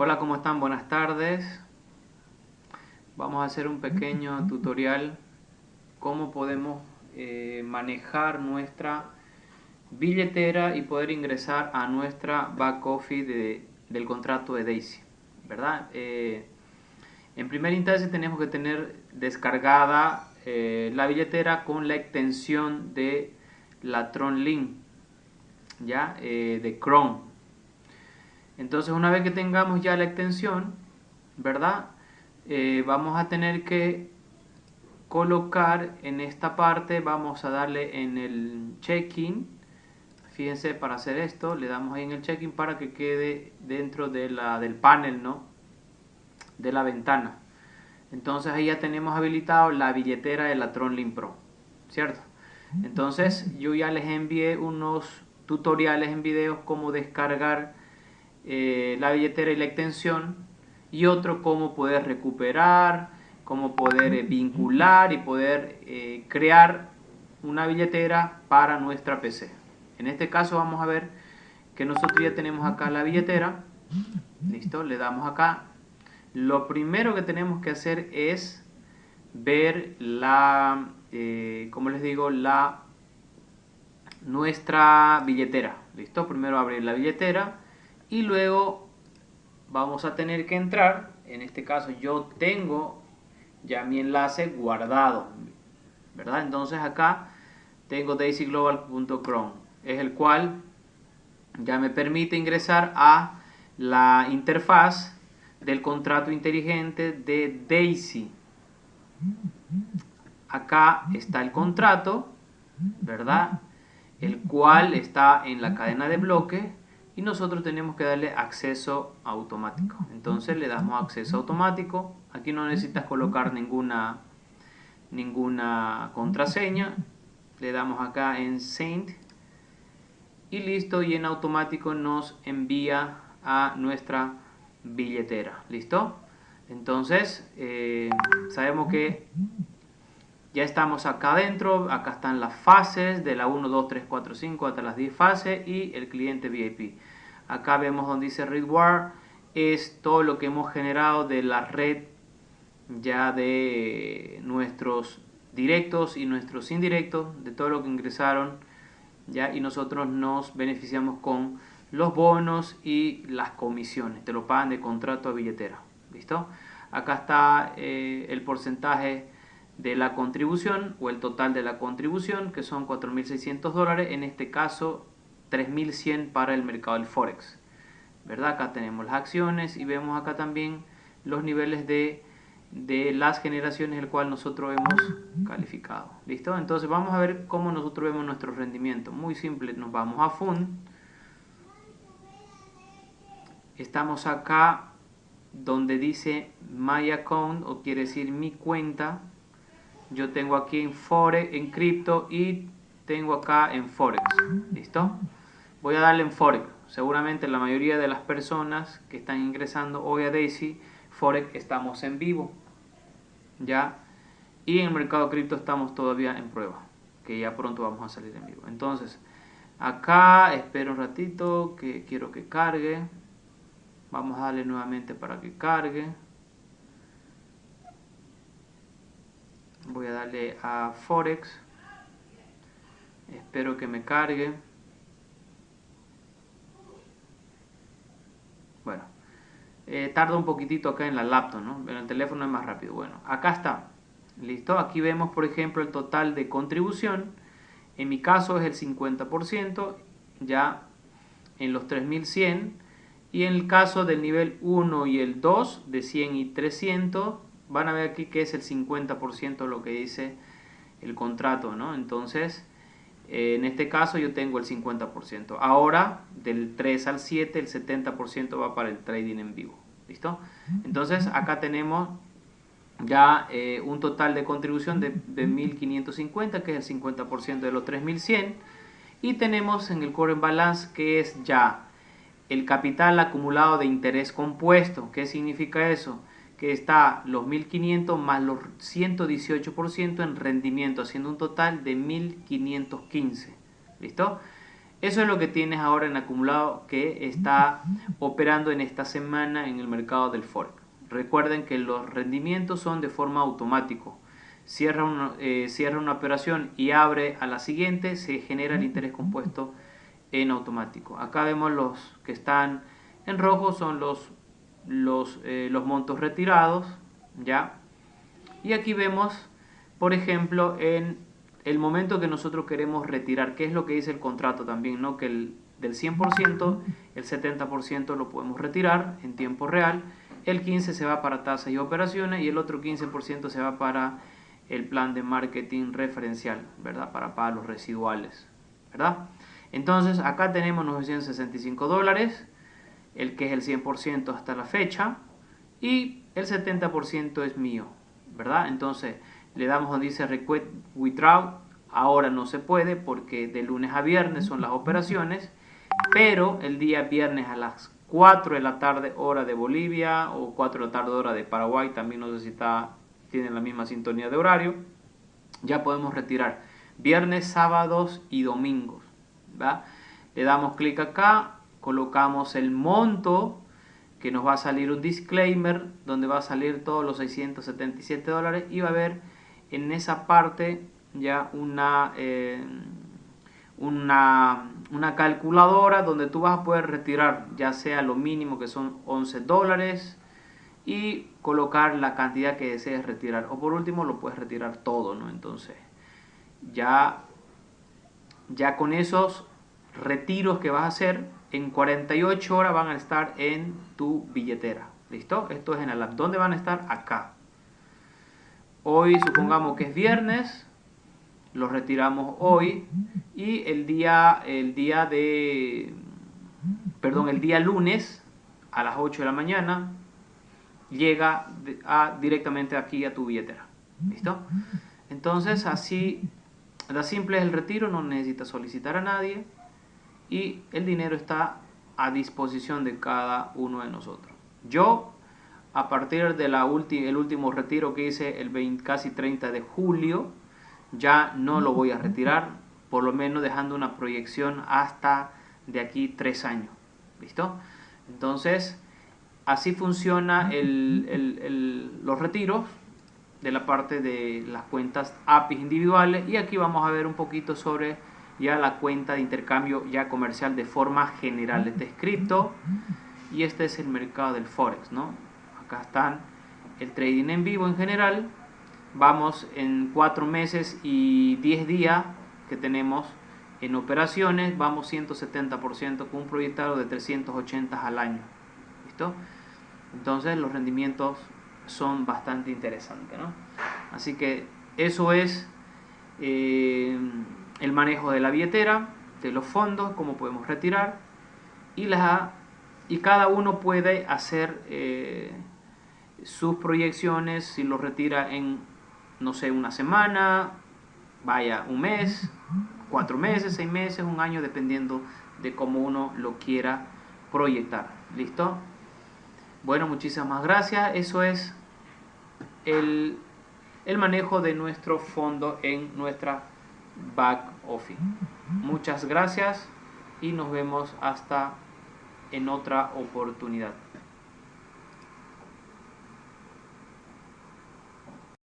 Hola, ¿cómo están? Buenas tardes. Vamos a hacer un pequeño tutorial cómo podemos eh, manejar nuestra billetera y poder ingresar a nuestra back office del contrato de Daisy. ¿verdad? Eh, en primera instancia tenemos que tener descargada eh, la billetera con la extensión de la TronLink, ¿ya? de Chrome. Entonces una vez que tengamos ya la extensión, ¿verdad? Eh, vamos a tener que colocar en esta parte, vamos a darle en el check-in, fíjense para hacer esto, le damos ahí en el check-in para que quede dentro de la, del panel, ¿no? De la ventana. Entonces ahí ya tenemos habilitado la billetera de la TronLink Pro, ¿cierto? Entonces yo ya les envié unos tutoriales en videos cómo descargar eh, la billetera y la extensión y otro cómo poder recuperar, cómo poder eh, vincular y poder eh, crear una billetera para nuestra PC. En este caso vamos a ver que nosotros ya tenemos acá la billetera. Listo, le damos acá. Lo primero que tenemos que hacer es ver la, como les digo, la nuestra billetera. Listo, primero abrir la billetera y luego vamos a tener que entrar, en este caso yo tengo ya mi enlace guardado, ¿verdad? Entonces acá tengo daisyglobal.chrome, es el cual ya me permite ingresar a la interfaz del contrato inteligente de Daisy. Acá está el contrato, ¿verdad? El cual está en la cadena de bloque y nosotros tenemos que darle acceso automático. Entonces le damos acceso automático. Aquí no necesitas colocar ninguna, ninguna contraseña. Le damos acá en Send y listo y en automático nos envía a nuestra billetera. ¿Listo? Entonces eh, sabemos que ya estamos acá adentro, acá están las fases de la 1, 2, 3, 4, 5 hasta las 10 fases y el cliente VIP. Acá vemos donde dice ReadWare, es todo lo que hemos generado de la red ya de nuestros directos y nuestros indirectos, de todo lo que ingresaron ya y nosotros nos beneficiamos con los bonos y las comisiones, te lo pagan de contrato a billetera, ¿listo? Acá está eh, el porcentaje de la contribución o el total de la contribución que son 4.600 dólares, en este caso 3.100 para el mercado del Forex. ¿verdad? Acá tenemos las acciones y vemos acá también los niveles de, de las generaciones el cual nosotros hemos calificado. ¿Listo? Entonces vamos a ver cómo nosotros vemos nuestro rendimiento. Muy simple, nos vamos a Fund. Estamos acá donde dice My Account o quiere decir mi cuenta yo tengo aquí en Forex, en cripto y tengo acá en Forex. ¿Listo? Voy a darle en Forex. Seguramente la mayoría de las personas que están ingresando hoy a Daisy, Forex estamos en vivo. ¿Ya? Y en el mercado cripto estamos todavía en prueba. Que ya pronto vamos a salir en vivo. Entonces, acá espero un ratito que quiero que cargue. Vamos a darle nuevamente para que cargue. A Forex. Espero que me cargue. Bueno eh, tarda un poquitito acá en la laptop ¿no? pero el teléfono es más rápido. Bueno acá está. Listo. Aquí vemos por ejemplo el total de contribución. En mi caso es el 50% ya en los 3100 y en el caso del nivel 1 y el 2 de 100 y 300 van a ver aquí que es el 50% lo que dice el contrato, ¿no? Entonces, eh, en este caso yo tengo el 50%. Ahora, del 3 al 7, el 70% va para el trading en vivo. ¿Listo? Entonces, acá tenemos ya eh, un total de contribución de, de 1.550, que es el 50% de los 3.100. Y tenemos en el current balance, que es ya el capital acumulado de interés compuesto. ¿Qué significa eso? Que está los 1500 más los 118% en rendimiento, haciendo un total de 1515. ¿Listo? Eso es lo que tienes ahora en acumulado que está operando en esta semana en el mercado del Forex. Recuerden que los rendimientos son de forma automática. Cierra eh, cierra una operación y abre a la siguiente, se genera el interés compuesto en automático. Acá vemos los que están en rojo, son los, los, eh, los montos retirados. ¿ya? Y aquí vemos, por ejemplo, en el momento que nosotros queremos retirar, que es lo que dice el contrato también, ¿no? que el, del 100%, el 70% lo podemos retirar en tiempo real, el 15% se va para tasas y operaciones y el otro 15% se va para el plan de marketing referencial, ¿verdad? Para pagos residuales, ¿verdad? Entonces acá tenemos 965 dólares, el que es el 100% hasta la fecha y el 70% es mío, ¿verdad? Entonces le damos donde dice request withdraw, ahora no se puede porque de lunes a viernes son las operaciones, pero el día viernes a las 4 de la tarde hora de Bolivia o 4 de la tarde hora de Paraguay, también no sé tienen la misma sintonía de horario, ya podemos retirar viernes, sábados y domingos. Le damos clic acá, colocamos el monto que nos va a salir un disclaimer donde va a salir todos los 677 dólares y va a haber en esa parte ya una, eh, una, una, calculadora donde tú vas a poder retirar ya sea lo mínimo que son 11 dólares y colocar la cantidad que desees retirar. O por último lo puedes retirar todo no entonces ya ya con esos retiros que vas a hacer en 48 horas van a estar en tu billetera. Listo esto es en el app ¿dónde van a estar acá. Hoy supongamos que es viernes, lo retiramos hoy y el día, el día de, perdón, el día lunes a las 8 de la mañana llega directamente aquí a tu billetera. ¿Listo? Entonces así, la simple es el retiro, no necesitas solicitar a nadie y el dinero está a disposición de cada uno de nosotros. Yo a partir del el último retiro que hice el 20, casi 30 de julio, ya no lo voy a retirar, por lo menos dejando una proyección hasta de aquí tres años. ¿Listo? Entonces, así funciona los retiros de la parte de las cuentas APIs individuales y aquí vamos a ver un poquito sobre ya la cuenta de intercambio ya comercial de forma general. Este es cripto y este es el mercado del Forex, ¿no? acá están el trading en vivo en general vamos en 4 meses y 10 días que tenemos en operaciones vamos 170% con un proyectado de 380 al año ¿listo? entonces los rendimientos son bastante interesantes ¿no? así que eso es eh, el manejo de la billetera de los fondos, cómo podemos retirar y, la, y cada uno puede hacer eh, sus proyecciones, si lo retira en, no sé, una semana, vaya, un mes, cuatro meses, seis meses, un año, dependiendo de cómo uno lo quiera proyectar. ¿Listo? Bueno, muchísimas gracias. Eso es el, el manejo de nuestro fondo en nuestra back office. Muchas gracias y nos vemos hasta en otra oportunidad.